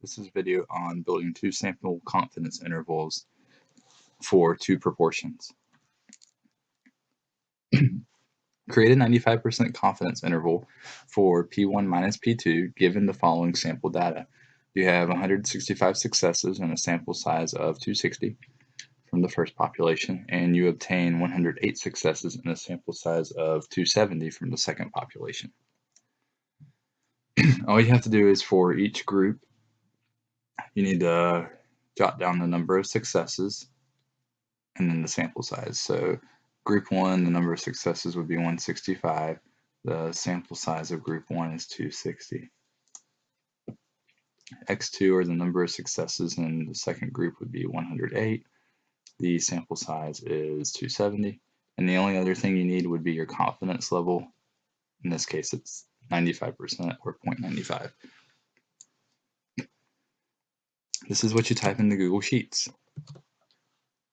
This is a video on building two sample confidence intervals for two proportions. Create a 95% confidence interval for P1 minus P2 given the following sample data. You have 165 successes and a sample size of 260 from the first population, and you obtain 108 successes and a sample size of 270 from the second population. All you have to do is for each group, you need to jot down the number of successes and then the sample size. So group one, the number of successes would be 165. The sample size of group one is 260. X2 or the number of successes in the second group would be 108. The sample size is 270. And the only other thing you need would be your confidence level. In this case, it's 95% or 0.95. This is what you type into Google Sheets.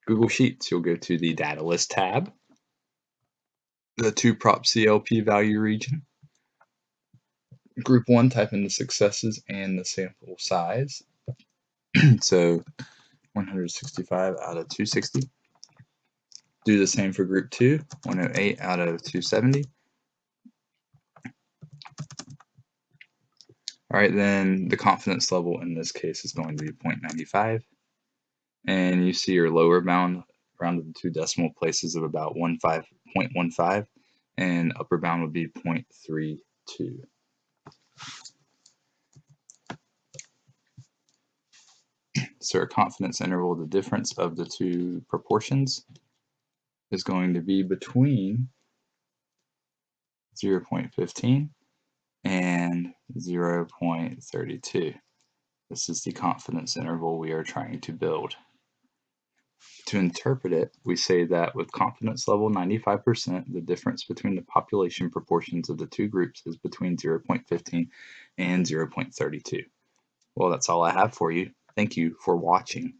Google Sheets, you'll go to the Data List tab, the 2-prop CLP value region. Group 1, type in the successes and the sample size. so 165 out of 260. Do the same for group 2, 108 out of 270. All right, then the confidence level in this case is going to be 0.95. And you see your lower bound rounded to two decimal places of about 0.15, and upper bound would be 0.32. So our confidence interval, the difference of the two proportions is going to be between 0.15 and 0.32. This is the confidence interval we are trying to build. To interpret it, we say that with confidence level 95%, the difference between the population proportions of the two groups is between 0.15 and 0.32. Well, that's all I have for you. Thank you for watching.